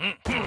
Mm-hmm.